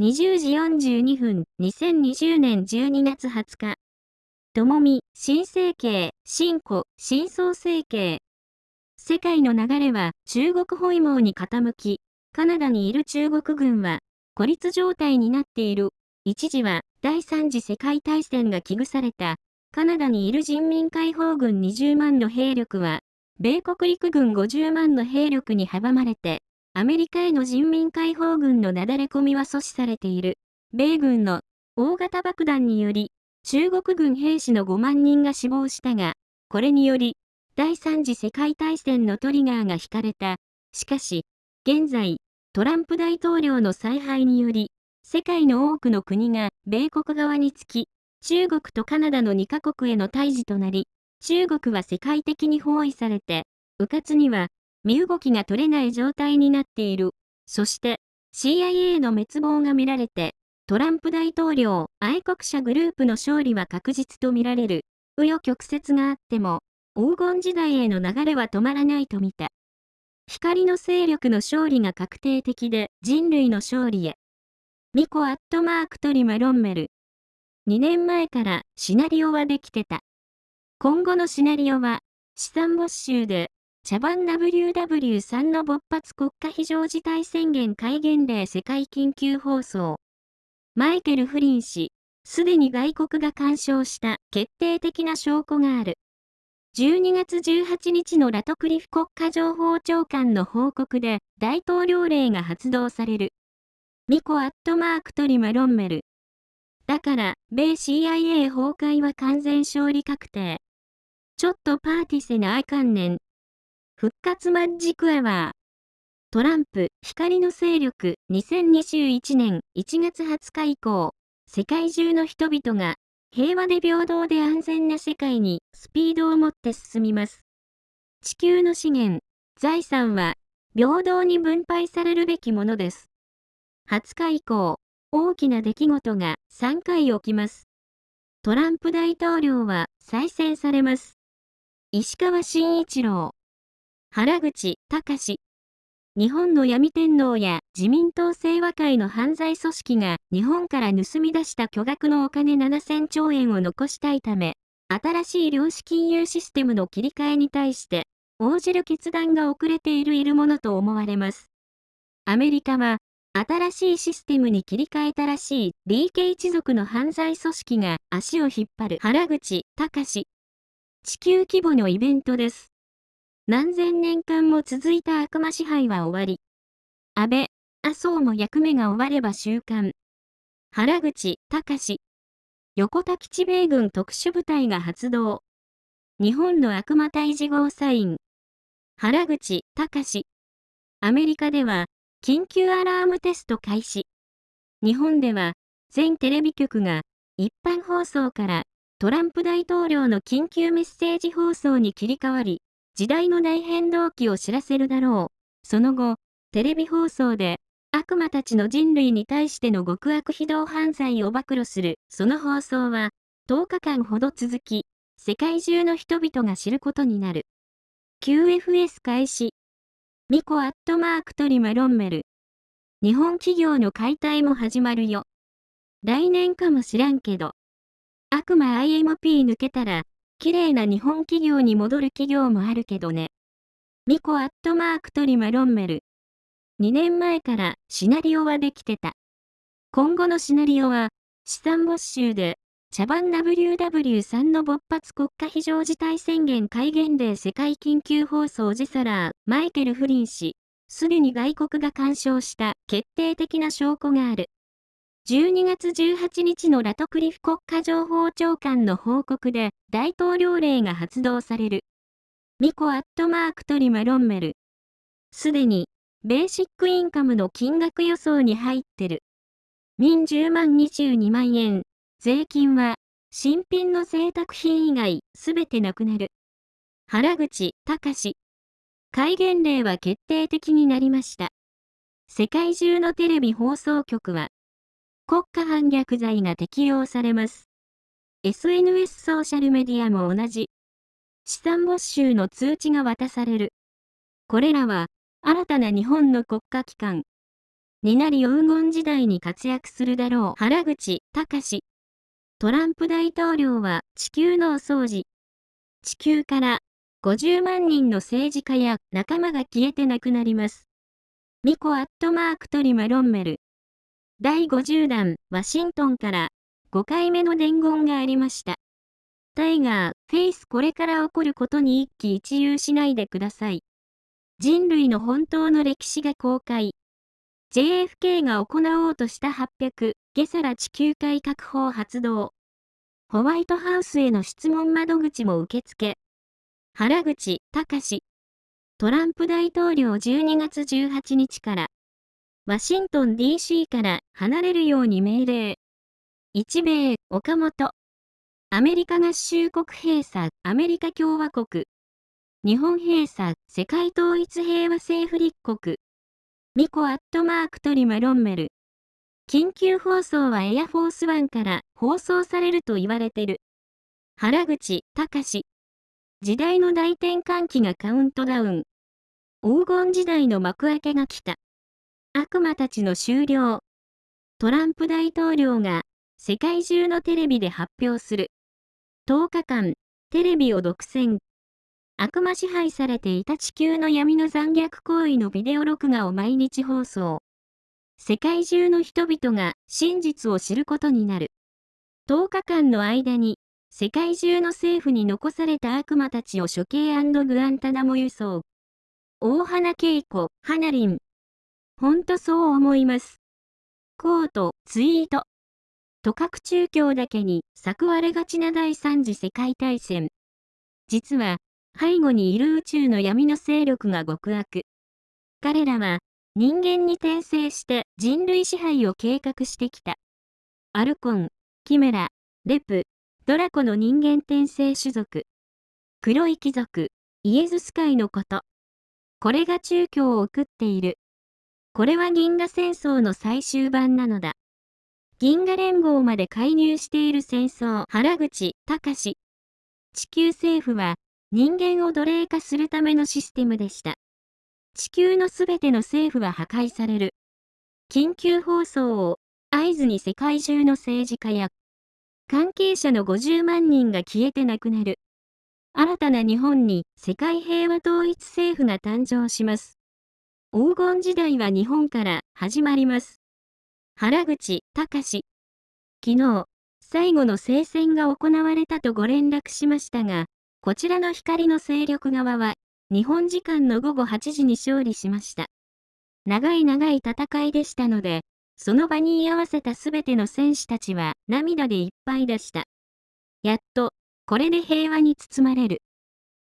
20時42分、2020年12月20日。ともみ、新生形、新古、新創成形。世界の流れは中国包囲網に傾き、カナダにいる中国軍は孤立状態になっている。一時は第三次世界大戦が危惧されたカナダにいる人民解放軍20万の兵力は米国陸軍50万の兵力に阻まれてアメリカへの人民解放軍のなだれ込みは阻止されている。米軍の大型爆弾により、中国軍兵士の5万人が死亡したが、これにより、第三次世界大戦のトリガーが引かれた。しかし、現在、トランプ大統領の采配により、世界の多くの国が米国側につき、中国とカナダの2カ国への対峙となり、中国は世界的に包囲されて、迂闊には身動きが取れない状態になっている。そして CIA の滅亡が見られて、トランプ大統領愛国者グループの勝利は確実と見られる。紆余曲折があっても、黄金時代への流れは止まらないと見た。光の勢力の勝利が確定的で人類の勝利へ。ミコアットマークトリマロンメル。2年前からシナリオはできてた。今後のシナリオは資産没収で茶番 WW3 の勃発国家非常事態宣言戒厳令世界緊急放送。マイケル・フリン氏、すでに外国が干渉した決定的な証拠がある。12月18日のラトクリフ国家情報長官の報告で大統領令が発動される。ミコアットマークトリマロンメル。だから、米 CIA 崩壊は完全勝利確定。ちょっとパーティセなあかんねん。復活マッジクアワー。トランプ、光の勢力、2021年1月20日以降、世界中の人々が平和で平等で安全な世界にスピードを持って進みます。地球の資源、財産は平等に分配されるべきものです。20日以降、大きな出来事が3回起きます。トランプ大統領は再選されます。石川慎一郎原口隆日本の闇天皇や自民党清和会の犯罪組織が日本から盗み出した巨額のお金7000兆円を残したいため、新しい量子金融システムの切り替えに対して、応じる決断が遅れているいるものと思われます。アメリカは、新しいシステムに切り替えたらしい DK 一族の犯罪組織が足を引っ張る原口隆地球規模のイベントです。何千年間も続いた悪魔支配は終わり。安倍、麻生も役目が終われば週刊。原口、隆横田基地米軍特殊部隊が発動。日本の悪魔退治号サイン。原口、隆アメリカでは、緊急アラームテスト開始。日本では、全テレビ局が、一般放送からトランプ大統領の緊急メッセージ放送に切り替わり、時代の内変動期を知らせるだろう。その後、テレビ放送で、悪魔たちの人類に対しての極悪非道犯罪を暴露する、その放送は、10日間ほど続き、世界中の人々が知ることになる。QFS 開始。ミコアットマークトリマロンメル。日本企業の解体も始まるよ。来年かもしらんけど。悪魔 IMP 抜けたら、綺麗な日本企業に戻る企業もあるけどね。ミコアットマークトリマロンメル。2年前からシナリオはできてた。今後のシナリオは、資産没収で、茶番 WW3 の勃発国家非常事態宣言戒厳令世界緊急放送ジサラー、マイケル・フリン氏、すでに外国が干渉した決定的な証拠がある。12月18日のラトクリフ国家情報長官の報告で大統領令が発動される。ミコアットマークトリマロンメル。すでに、ベーシックインカムの金額予想に入ってる。民10万22万円。税金は、新品の贅沢品以外、すべてなくなる。原口隆戒厳令は決定的になりました。世界中のテレビ放送局は、国家反逆罪が適用されます。SNS ソーシャルメディアも同じ。資産没収の通知が渡される。これらは、新たな日本の国家機関、になり黄金時代に活躍するだろう。原口隆トランプ大統領は地球のお掃除。地球から50万人の政治家や仲間が消えてなくなります。ミコアットマークトリマロンメル。第50弾、ワシントンから5回目の伝言がありました。タイガー、フェイスこれから起こることに一喜一憂しないでください。人類の本当の歴史が公開。JFK が行おうとした800、ゲサラ地球改革法発動。ホワイトハウスへの質問窓口も受付。原口隆トランプ大統領12月18日から、ワシントン DC から離れるように命令。日米、岡本。アメリカ合衆国閉鎖、アメリカ共和国。日本閉鎖、世界統一平和政府立国。ミコアットマークトリマロンメル。緊急放送はエアフォースワンから放送されると言われてる。原口隆時代の大転換期がカウントダウン。黄金時代の幕開けが来た。悪魔たちの終了。トランプ大統領が世界中のテレビで発表する。10日間、テレビを独占。悪魔支配されていた地球の闇の残虐行為のビデオ録画を毎日放送。世界中の人々が真実を知ることになる。10日間の間に、世界中の政府に残された悪魔たちを処刑グアンタナモ輸送。大花恵子、花林。ほんとそう思います。コート、ツイート。都核中共だけに救われがちな第三次世界大戦。実は、背後にいる宇宙の闇の勢力が極悪。彼らは人間に転生して人類支配を計画してきた。アルコン、キメラ、レプ、ドラコの人間転生種族。黒い貴族、イエズス会のこと。これが中共を送っている。これは銀河戦争の最終版なのだ。銀河連合まで介入している戦争。原口、隆地球政府は人間を奴隷化するためのシステムでした。地球のすべての政府は破壊される。緊急放送を合図に世界中の政治家や関係者の50万人が消えてなくなる。新たな日本に世界平和統一政府が誕生します。黄金時代は日本から始まります。原口隆昨日、最後の聖戦が行われたとご連絡しましたが、こちらの光の勢力側は、日本時間の午後8時に勝利しました。長い長い戦いでしたので、その場に居合わせたすべての戦士たちは涙でいっぱいでした。やっと、これで平和に包まれる。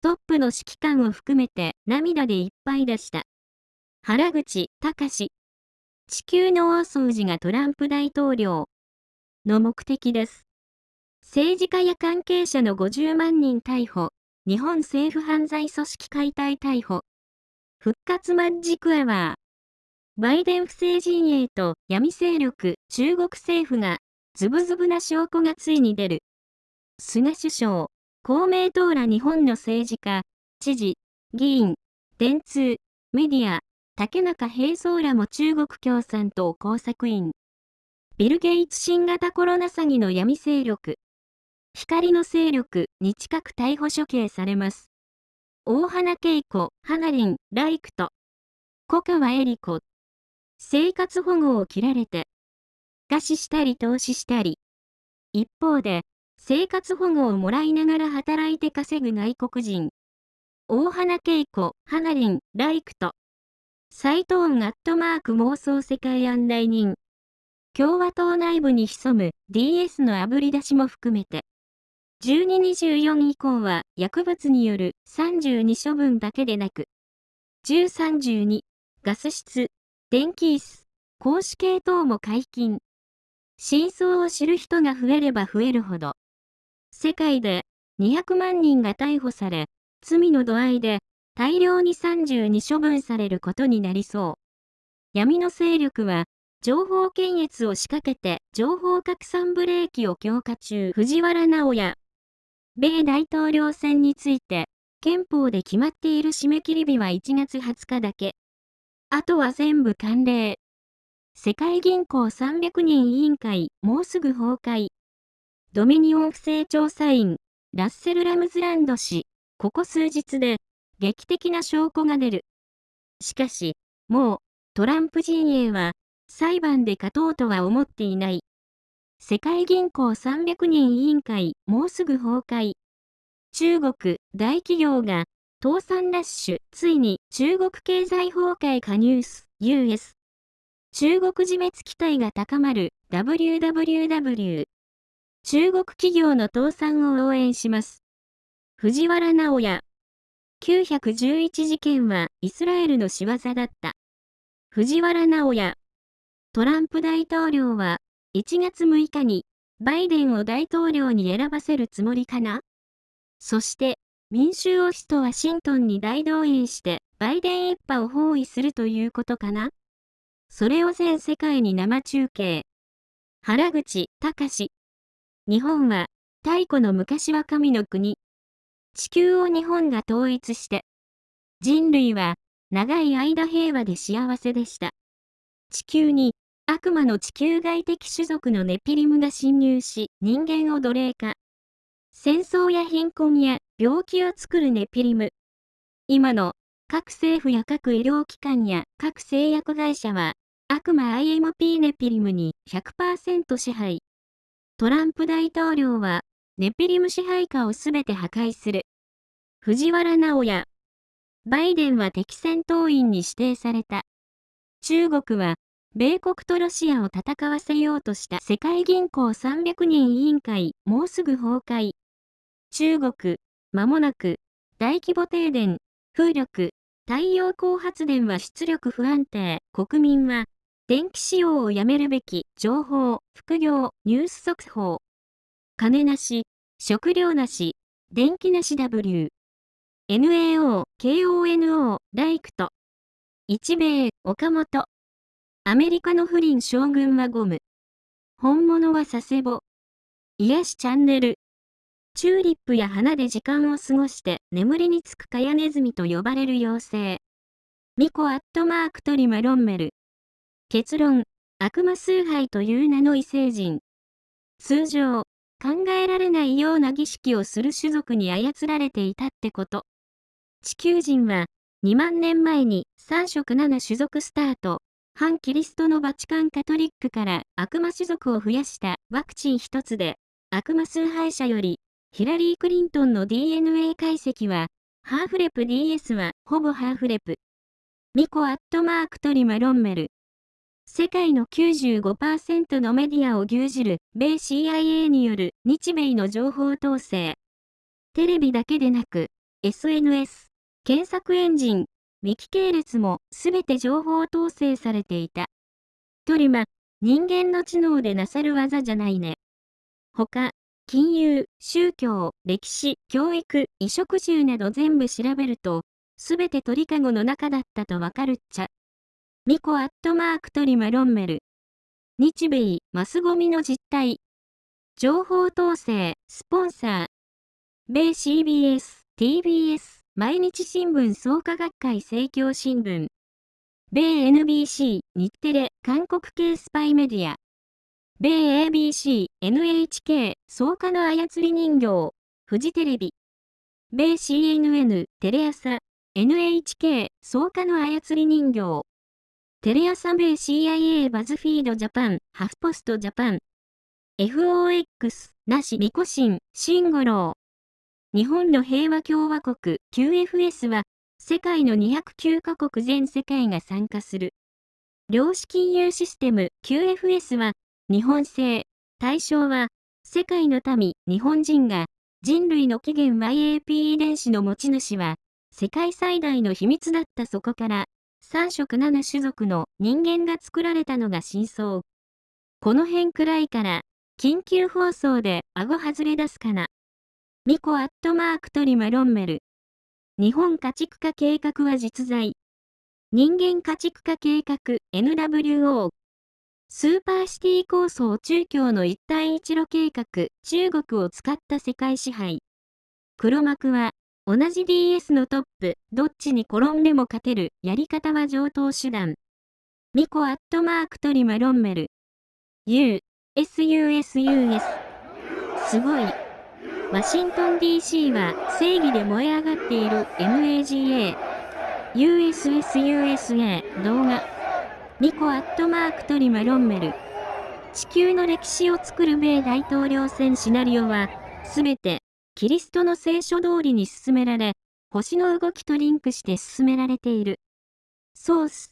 トップの指揮官を含めて涙でいっぱいでした。原口隆地球の大掃除がトランプ大統領の目的です。政治家や関係者の50万人逮捕、日本政府犯罪組織解体逮捕、復活マッジクアワー、バイデン不正陣営と闇勢力、中国政府が、ズブズブな証拠がついに出る。菅首相、公明党ら日本の政治家、知事、議員、電通、メディア、竹中平蔵らも中国共産党工作員。ビル・ゲイツ新型コロナ詐欺の闇勢力。光の勢力に近く逮捕処刑されます。大花恵子、花林、ライクト、小川恵里子。生活保護を切られて、餓死したり投資したり。一方で、生活保護をもらいながら働いて稼ぐ外国人。大花恵子、花林、ライクとサイト。斎藤アットマーク妄想世界案内人。共和党内部に潜む DS のあぶり出しも含めて。1224以降は薬物による32処分だけでなく、1032、ガス室、電気椅子、公式系等も解禁。真相を知る人が増えれば増えるほど、世界で200万人が逮捕され、罪の度合いで大量に32処分されることになりそう。闇の勢力は、情報検閲を仕掛けて情報拡散ブレーキを強化中藤原直也米大統領選について、憲法で決まっている締め切り日は1月20日だけ。あとは全部慣例。世界銀行300人委員会、もうすぐ崩壊。ドミニオン不正調査員、ラッセル・ラムズランド氏、ここ数日で、劇的な証拠が出る。しかし、もう、トランプ陣営は、裁判で勝とうとは思っていない。世界銀行300人委員会、もうすぐ崩壊。中国、大企業が、倒産ラッシュ、ついに中国経済崩壊加入す、US。中国自滅期待が高まる WWW。中国企業の倒産を応援します。藤原直也。911事件はイスラエルの仕業だった。藤原直也。トランプ大統領は1月6日にバイデンを大統領に選ばせるつもりかな？そして民衆を首都ワシントンに大動員してバイデン一派を包囲するということかな？それを全世界に生中継。原口隆日本は、太古の昔は神の国。地球を日本が統一して、人類は長い間平和で幸せでした。地球に悪魔の地球外的種族のネピリムが侵入し人間を奴隷化。戦争や貧困や病気を作るネピリム。今の各政府や各医療機関や各製薬会社は悪魔 IMP ネピリムに100%支配。トランプ大統領は、ネピリム支配下をすべて破壊する。藤原直也。バイデンは敵戦闘員に指定された。中国は、米国とロシアを戦わせようとした世界銀行300人委員会、もうすぐ崩壊。中国、間もなく、大規模停電、風力、太陽光発電は出力不安定、国民は電気使用をやめるべき、情報、副業、ニュース速報。金なし、食料なし、電気なし W。NAO、KONO、ライクト。日米、岡本。アメリカの不倫将軍はゴム。本物は佐世保。癒しチャンネル。チューリップや花で時間を過ごして眠りにつくカヤネズミと呼ばれる妖精。ミコアットマークトリマロンメル。結論、悪魔崇拝という名の異星人。通常、考えられないような儀式をする種族に操られていたってこと。地球人は、2万年前に3色7種族スタート、反キリストのバチカンカトリックから悪魔種族を増やしたワクチン一つで、悪魔崇拝者より、ヒラリー・クリントンの DNA 解析は、ハーフレプ DS はほぼハーフレプ。ミコアットマークトリマロンメル。世界の95%のメディアを牛耳る米 CIA による日米の情報統制。テレビだけでなく、SNS、検索エンジン、ウィキ系列もすべて情報統制されていた。トリマ、人間の知能でなさる技じゃないね。他、金融、宗教、歴史、教育、衣食住など全部調べると、すべて鳥かごの中だったとわかるっちゃ。ミコアットマークトリマロンメル。日米マスゴミの実態。情報統制、スポンサー。米 CBS、TBS、毎日新聞創価学会政教新聞。米 NBC、日テレ、韓国系スパイメディア。米 ABC、NHK、創価の操り人形。フジテレビ。米 CNN、テレ朝、NHK、創価の操り人形。テレ朝米 CIA バズフィードジャパン、ハフポストジャパン、FOX、なしミコシン、シンゴロー。日本の平和共和国 QFS は、世界の209カ国全世界が参加する。量子金融システム QFS は、日本製、対象は、世界の民、日本人が、人類の起源 YAP 遺伝子の持ち主は、世界最大の秘密だったそこから、3色7種族の人間が作られたのが真相。この辺くらいから、緊急放送で顎外れ出すかな。ミコアットマークトリマロンメル。日本家畜化計画は実在。人間家畜化計画 NWO。スーパーシティ構想中京の一帯一路計画中国を使った世界支配。黒幕は同じ DS のトップ、どっちに転んでも勝てる、やり方は上等手段。ミコアットマークトリマロンメル。U、SUSUS。すごい。ワシントン DC は正義で燃え上がっている MAGA。USSUSA 動画。ミコアットマークトリマロンメル。地球の歴史を作る米大統領選シナリオは、すべて、キリストの聖書通りに進められ、星の動きとリンクして進められている。ソース